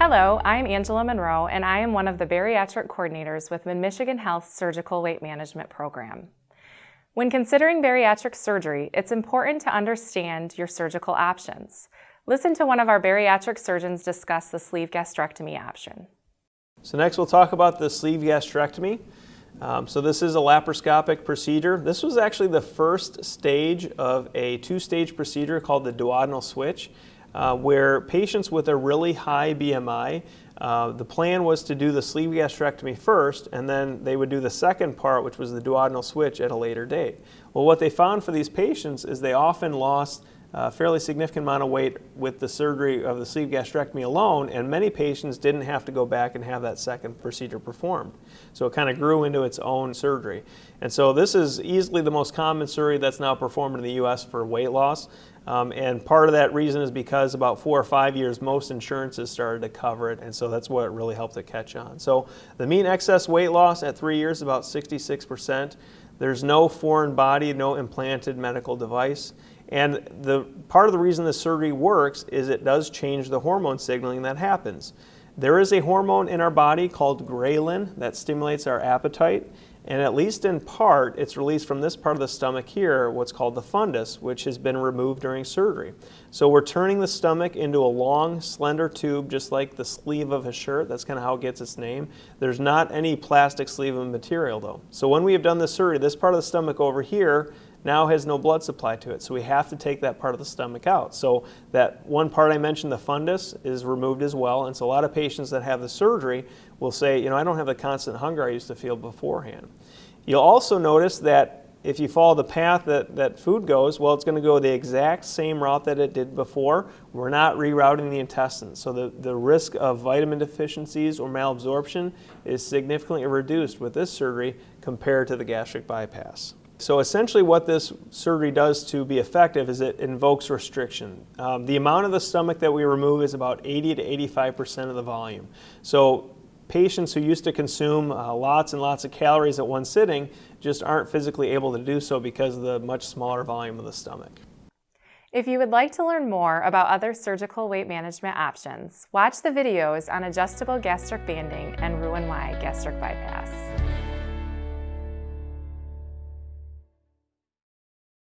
Hello, I'm Angela Monroe, and I am one of the bariatric coordinators with Mid-Michigan Health Surgical Weight Management Program. When considering bariatric surgery, it's important to understand your surgical options. Listen to one of our bariatric surgeons discuss the sleeve gastrectomy option. So next we'll talk about the sleeve gastrectomy. Um, so this is a laparoscopic procedure. This was actually the first stage of a two-stage procedure called the duodenal switch, uh, where patients with a really high BMI, uh, the plan was to do the sleeve gastrectomy first, and then they would do the second part, which was the duodenal switch, at a later date. Well, what they found for these patients is they often lost a fairly significant amount of weight with the surgery of the sleeve gastrectomy alone, and many patients didn't have to go back and have that second procedure performed. So it kind of grew into its own surgery. And so this is easily the most common surgery that's now performed in the U.S. for weight loss. Um, and part of that reason is because about four or five years, most insurances started to cover it, and so that's what really helped to catch on. So the mean excess weight loss at three years about 66%. There's no foreign body, no implanted medical device. And the part of the reason this surgery works is it does change the hormone signaling that happens. There is a hormone in our body called ghrelin that stimulates our appetite. And at least in part, it's released from this part of the stomach here, what's called the fundus, which has been removed during surgery. So we're turning the stomach into a long, slender tube, just like the sleeve of a shirt. That's kind of how it gets its name. There's not any plastic sleeve of material, though. So when we have done the surgery, this part of the stomach over here now has no blood supply to it. So we have to take that part of the stomach out. So that one part I mentioned, the fundus, is removed as well. And so a lot of patients that have the surgery will say, you know, I don't have the constant hunger I used to feel beforehand. You'll also notice that if you follow the path that, that food goes, well, it's going to go the exact same route that it did before. We're not rerouting the intestines. So the, the risk of vitamin deficiencies or malabsorption is significantly reduced with this surgery compared to the gastric bypass. So essentially what this surgery does to be effective is it invokes restriction. Um, the amount of the stomach that we remove is about 80 to 85% of the volume. So patients who used to consume uh, lots and lots of calories at one sitting just aren't physically able to do so because of the much smaller volume of the stomach. If you would like to learn more about other surgical weight management options, watch the videos on adjustable gastric banding and Roux-en-Y gastric bypass.